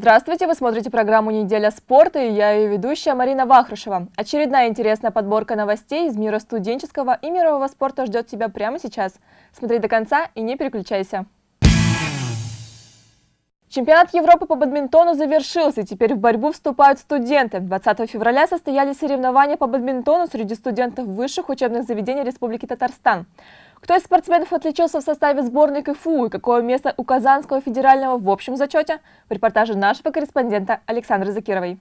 Здравствуйте, вы смотрите программу «Неделя спорта» и я ее ведущая Марина Вахрушева. Очередная интересная подборка новостей из мира студенческого и мирового спорта ждет тебя прямо сейчас. Смотри до конца и не переключайся. Чемпионат Европы по бадминтону завершился, теперь в борьбу вступают студенты. 20 февраля состоялись соревнования по бадминтону среди студентов высших учебных заведений Республики Татарстан. Кто из спортсменов отличился в составе сборной КФУ и какое место у Казанского федерального в общем зачете? В репортаже нашего корреспондента Александры Закировой.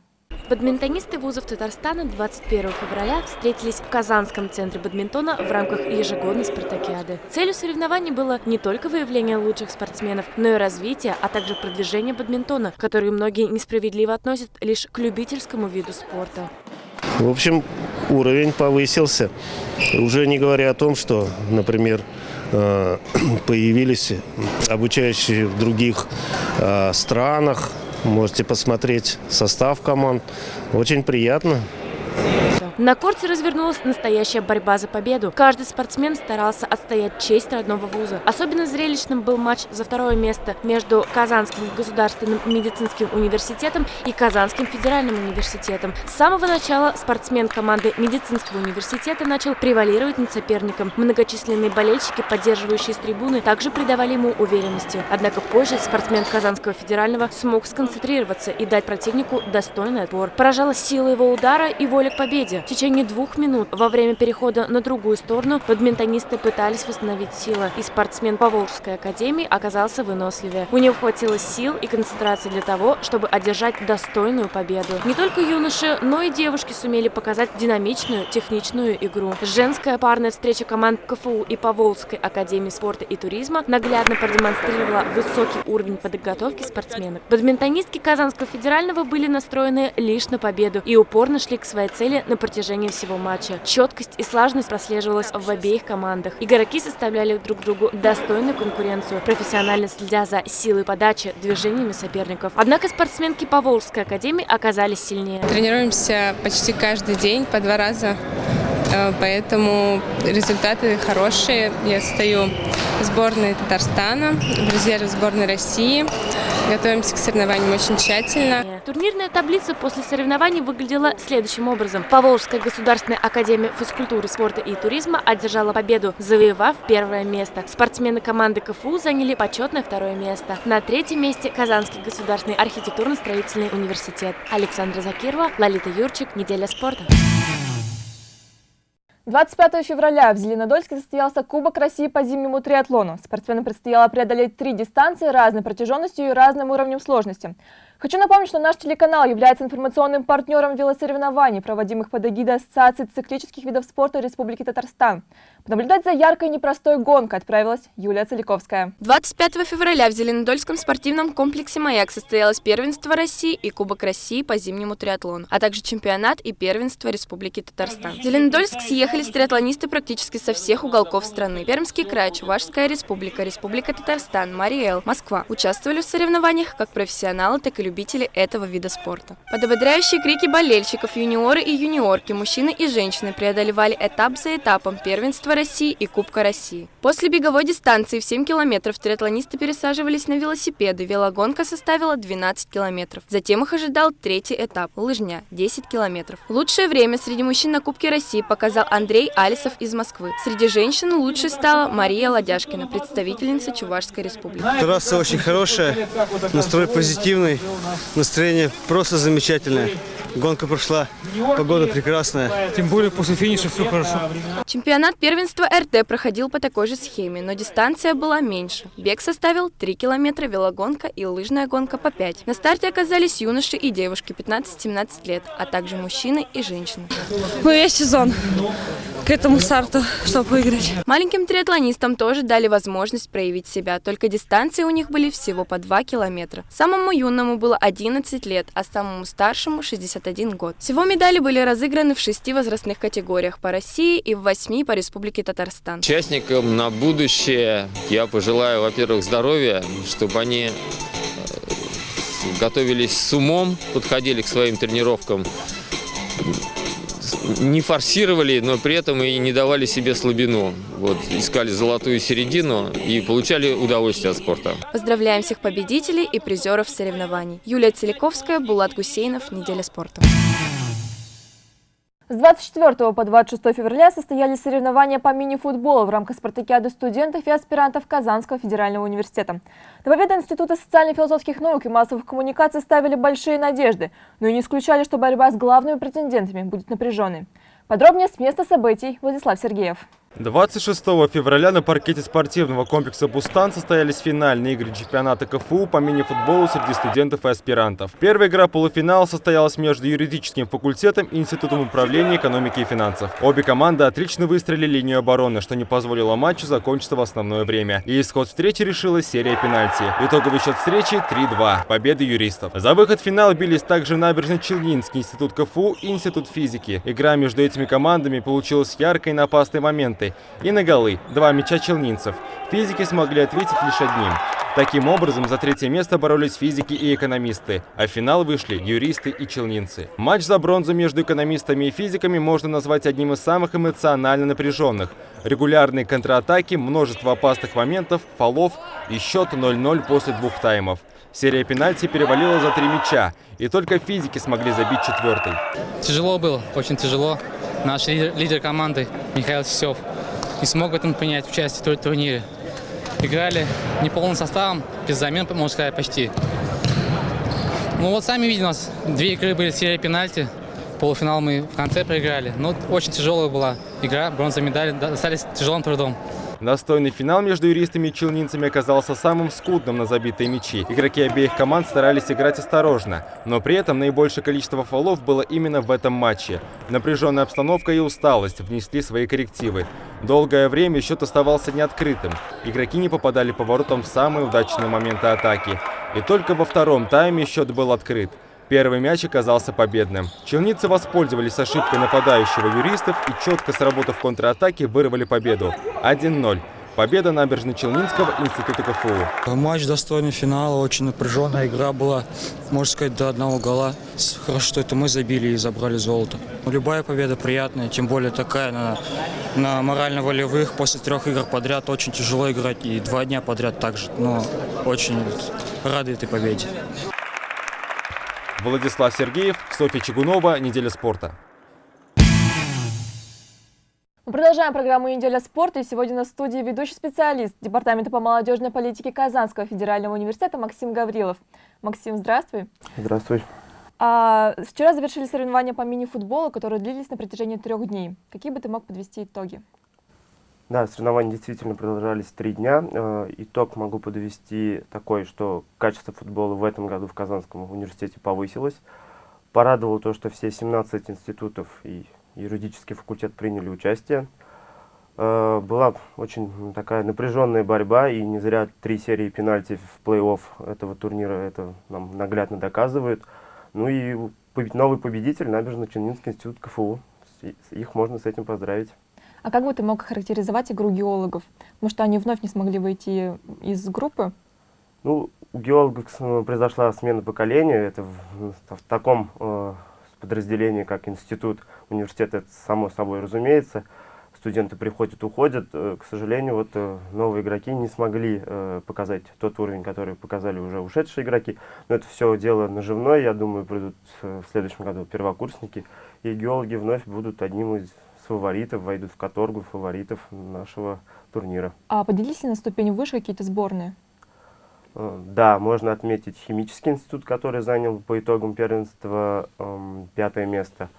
Бадминтонисты вузов Татарстана 21 февраля встретились в Казанском центре бадминтона в рамках ежегодной спартакиады. Целью соревнований было не только выявление лучших спортсменов, но и развитие, а также продвижение бадминтона, который многие несправедливо относят лишь к любительскому виду спорта. В общем, уровень повысился. Уже не говоря о том, что, например, э, появились обучающие в других э, странах. Можете посмотреть состав команд. Очень приятно. На корте развернулась настоящая борьба за победу. Каждый спортсмен старался отстоять честь родного вуза. Особенно зрелищным был матч за второе место между Казанским государственным медицинским университетом и Казанским федеральным университетом. С самого начала спортсмен команды медицинского университета начал превалировать над соперником. Многочисленные болельщики, поддерживающие с трибуны, также придавали ему уверенности. Однако позже спортсмен Казанского федерального смог сконцентрироваться и дать противнику достойный отпор. Поражала сила его удара и воля к победе. В течение двух минут во время перехода на другую сторону бадминтонисты пытались восстановить силы, и спортсмен Поволжской академии оказался выносливее. У него хватило сил и концентрации для того, чтобы одержать достойную победу. Не только юноши, но и девушки сумели показать динамичную, техничную игру. Женская парная встреча команд КФУ и Поволжской академии спорта и туризма наглядно продемонстрировала высокий уровень подготовки спортсменок. Бадминтонистки Казанского федерального были настроены лишь на победу и упорно шли к своей цели на протяжении протяжении всего матча. Четкость и слаженность прослеживалась в обеих командах. Игроки составляли друг другу достойную конкуренцию, профессионально следя за силой подачи, движениями соперников. Однако спортсменки Поволжской академии оказались сильнее. Тренируемся почти каждый день, по два раза поэтому результаты хорошие. Я стою в сборной Татарстана, в резерве сборной России. Готовимся к соревнованиям очень тщательно. Турнирная таблица после соревнований выглядела следующим образом. Поволжская государственная академия физкультуры, спорта и туризма одержала победу, завоевав первое место. Спортсмены команды КФУ заняли почетное второе место. На третьем месте Казанский государственный архитектурно-строительный университет. Александра Закирова, Лолита Юрчик, Неделя спорта. 25 февраля в Зеленодольске состоялся Кубок России по зимнему триатлону. Спортсменам предстояло преодолеть три дистанции разной протяженностью и разным уровнем сложности. Хочу напомнить, что наш телеканал является информационным партнером велосоревнований, проводимых под эгидой Ассоциации циклических видов спорта Республики Татарстан. Понаблюдать за яркой и непростой гонкой отправилась Юлия Целиковская. 25 февраля в Зеленодольском спортивном комплексе «Маяк» состоялось первенство России и Кубок России по зимнему триатлону, а также чемпионат и первенство Республики Татарстан. В Зеленодольск съехались триатлонисты практически со всех уголков страны. Пермский край, Чувашская республика, Республика Татарстан, Мариэл, Москва участвовали в соревнованиях как профессионалы, так и любители этого вида спорта. Под ободряющие крики болельщиков юниоры и юниорки, мужчины и женщины преодолевали этап за этапом первенства России и Кубка России. После беговой дистанции в 7 километров триатлонисты пересаживались на велосипеды. Велогонка составила 12 километров. Затем их ожидал третий этап – лыжня – 10 километров. Лучшее время среди мужчин на Кубке России показал Алисов из Москвы. Среди женщин лучшей стала Мария Ладяшкина, представительница Чувашской республики. Трасса очень хорошая, настрой позитивный настроение просто замечательное. Гонка прошла, погода прекрасная. Тем более после финиша все хорошо. Чемпионат первенства РТ проходил по такой же схеме, но дистанция была меньше. Бег составил 3 километра, велогонка и лыжная гонка по 5. На старте оказались юноши и девушки 15-17 лет, а также мужчины и женщины. Мы весь сезон к этому старту, чтобы выиграть. Маленьким триатлонистам тоже дали возможность проявить себя, только дистанции у них были всего по 2 километра. Самому юному было 11 лет, а самому старшему 61 год. Всего медали были разыграны в шести возрастных категориях по России и в восьми по Республике Татарстан. Участникам на будущее я пожелаю, во-первых, здоровья, чтобы они э, готовились с умом, подходили к своим тренировкам не форсировали, но при этом и не давали себе слабину. Вот, искали золотую середину и получали удовольствие от спорта. Поздравляем всех победителей и призеров соревнований. Юлия Целиковская, Булат Гусейнов, «Неделя спорта». С 24 по 26 февраля состоялись соревнования по мини-футболу в рамках спартакиады студентов и аспирантов Казанского федерального университета. На победу Института социально-философских наук и массовых коммуникаций ставили большие надежды, но и не исключали, что борьба с главными претендентами будет напряженной. Подробнее с места событий Владислав Сергеев. 26 февраля на паркете спортивного комплекса «Бустан» состоялись финальные игры чемпионата КФУ по мини-футболу среди студентов и аспирантов. Первая игра полуфинала состоялась между юридическим факультетом и Институтом управления экономики и финансов. Обе команды отлично выстроили линию обороны, что не позволило матчу закончиться в основное время. И исход встречи решила серия пенальти. Итоговый счет встречи 3-2. Победа юристов. За выход в финал бились также Набережно-Челнинский институт КФУ и Институт физики. Игра между этими командами получилась яркой на опасный момент моменты. И на голы. Два мяча челнинцев. Физики смогли ответить лишь одним. Таким образом, за третье место боролись физики и экономисты, а в финал вышли юристы и челнинцы. Матч за бронзу между экономистами и физиками можно назвать одним из самых эмоционально напряженных. Регулярные контратаки, множество опасных моментов, фолов и счет 0-0 после двух таймов. Серия пенальти перевалила за три мяча, и только физики смогли забить четвертый. Тяжело было, очень тяжело. Наш лидер, лидер команды Михаил Сисев не смог в этом принять участие в турнире. Играли неполным составом, без замен, можно сказать, почти. Ну вот сами видите, у нас две игры были серия пенальти. Полуфинал мы в конце проиграли. Но ну, очень тяжелая была игра, бронзовая медаль достались тяжелым трудом. Настойный финал между юристами и челнинцами оказался самым скудным на забитые мячи. Игроки обеих команд старались играть осторожно, но при этом наибольшее количество фолов было именно в этом матче. Напряженная обстановка и усталость внесли свои коррективы. Долгое время счет оставался неоткрытым. Игроки не попадали по воротам в самые удачные моменты атаки. И только во втором тайме счет был открыт. Первый мяч оказался победным. Челницы воспользовались ошибкой нападающего юристов и четко сработав контратаке вырвали победу. 1-0. Победа Набережно-Челнинского института КФУ. Матч достойный финала, очень напряженная игра была, можно сказать, до одного гола. Хорошо, что это мы забили и забрали золото. Любая победа приятная, тем более такая на, на морально-волевых. После трех игр подряд очень тяжело играть, и два дня подряд также. Но очень рады этой победе. Владислав Сергеев, Софья Чугунова, «Неделя спорта». Мы продолжаем программу «Неделя спорта» и сегодня на студии ведущий специалист Департамента по молодежной политике Казанского федерального университета Максим Гаврилов. Максим, здравствуй. Здравствуй. А, вчера завершили соревнования по мини-футболу, которые длились на протяжении трех дней. Какие бы ты мог подвести итоги? Да, соревнования действительно продолжались три дня. Э, итог могу подвести такой, что качество футбола в этом году в Казанском университете повысилось. Порадовало то, что все 17 институтов и юридический факультет приняли участие. Э, была очень такая напряженная борьба, и не зря три серии пенальти в плей-офф этого турнира это нам наглядно доказывает. Ну и новый победитель Набережно-Челнинский институт КФУ. Их можно с этим поздравить. А как бы ты мог характеризовать игру геологов? Потому что они вновь не смогли выйти из группы. Ну, у геологов произошла смена поколения. Это в, в таком э, подразделении, как институт, университет, это само собой разумеется. Студенты приходят, уходят. Э, к сожалению, вот э, новые игроки не смогли э, показать тот уровень, который показали уже ушедшие игроки. Но это все дело наживное. Я думаю, придут э, в следующем году первокурсники. И геологи вновь будут одним из фаворитов, войдут в каторгу фаворитов нашего турнира. А поделись на ступень выше какие-то сборные? Э, да, можно отметить химический институт, который занял по итогам первенства эм, пятое место.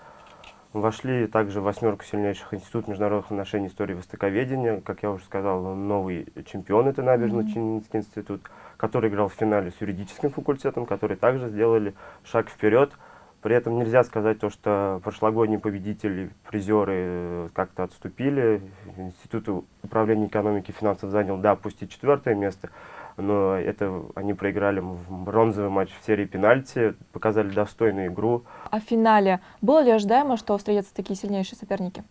Вошли также в восьмерку сильнейших институт международных отношений истории востоковедения. Как я уже сказал, новый чемпион это Набережно-Челнинский mm -hmm. институт, который играл в финале с юридическим факультетом, которые также сделали шаг вперед. При этом нельзя сказать то, что прошлогодние победители, призеры э, как-то отступили. Институт управления экономики и финансов занял, да, пусть и четвертое место, но это они проиграли в бронзовый матч в серии пенальти, показали достойную игру. А в финале было ли ожидаемо, что встретятся такие сильнейшие соперники?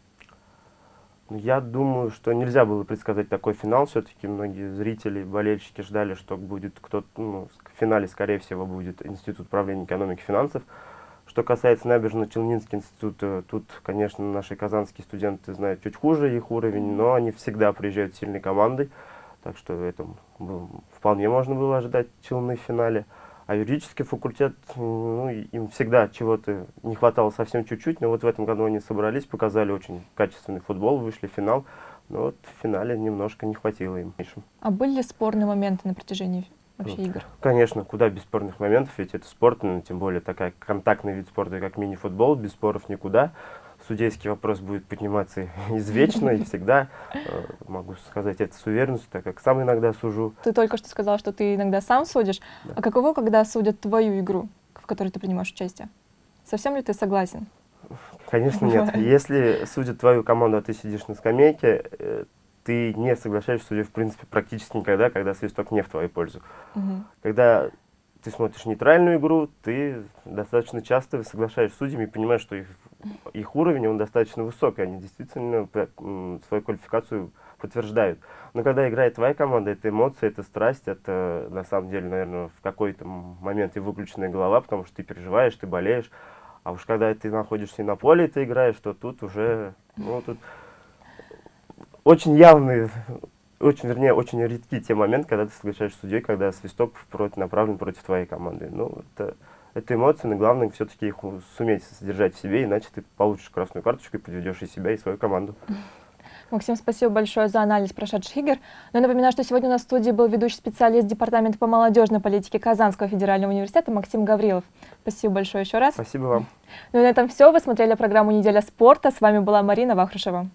Ну, я думаю, что нельзя было предсказать такой финал. Все-таки многие зрители, болельщики ждали, что будет кто-то, ну, в финале, скорее всего, будет Институт управления экономики и финансов Что касается Набережно-Челнинский институт, э, тут, конечно, наши казанские студенты знают чуть хуже их уровень, но они всегда приезжают сильной командой, так что это вполне можно было ожидать Челны в финале. А юридический факультет, ну, им всегда чего-то не хватало совсем чуть-чуть, но вот в этом году они собрались, показали очень качественный футбол, вышли в финал, но вот в финале немножко не хватило им. А были ли спорные моменты на протяжении вообще Вот. игр? Конечно, куда без спорных моментов, ведь это спорт, ну, тем более такая контактный вид спорта, как мини-футбол, без споров никуда. Судейский вопрос будет подниматься извечно и всегда. Э, Могу сказать это с уверенностью, так как сам иногда сужу. Ты только что сказал, что ты иногда сам судишь. А каково, когда судят твою игру, в которой ты принимаешь участие? Совсем ли ты согласен? Конечно, нет. Если судят твою команду, а ты сидишь на скамейке, э, ты не соглашаешься судьей, в принципе, практически никогда, когда свисток не в твою пользу. Мгм. Когда ты смотришь нейтральную игру, ты достаточно часто соглашаешься с судьями и понимаешь, что их, их уровень, он достаточно высокий, они действительно свою квалификацию подтверждают. Но когда играет твоя команда, это эмоции, это страсть, это на самом деле, наверное, в какой-то момент и выключенная голова, потому что ты переживаешь, ты болеешь. А уж когда ты находишься и на поле, и ты играешь, то тут уже, ну, тут очень явные, очень, вернее, очень редки те моменты, когда ты соглашаешься с судьей, когда свисток против, направлен против твоей команды. Ну, это, это эмоции, но главное все-таки их суметь содержать в себе, иначе ты получишь красную карточку и подведешь и себя, и свою команду. Максим, спасибо большое за анализ прошедших игр. Но я напоминаю, что сегодня у нас в студии был ведущий специалист Департамента по молодежной политике Казанского федерального университета Максим Гаврилов. Спасибо большое еще раз. Спасибо вам. Ну и на этом все. Вы смотрели программу «Неделя спорта». С вами была Марина Вахрушева.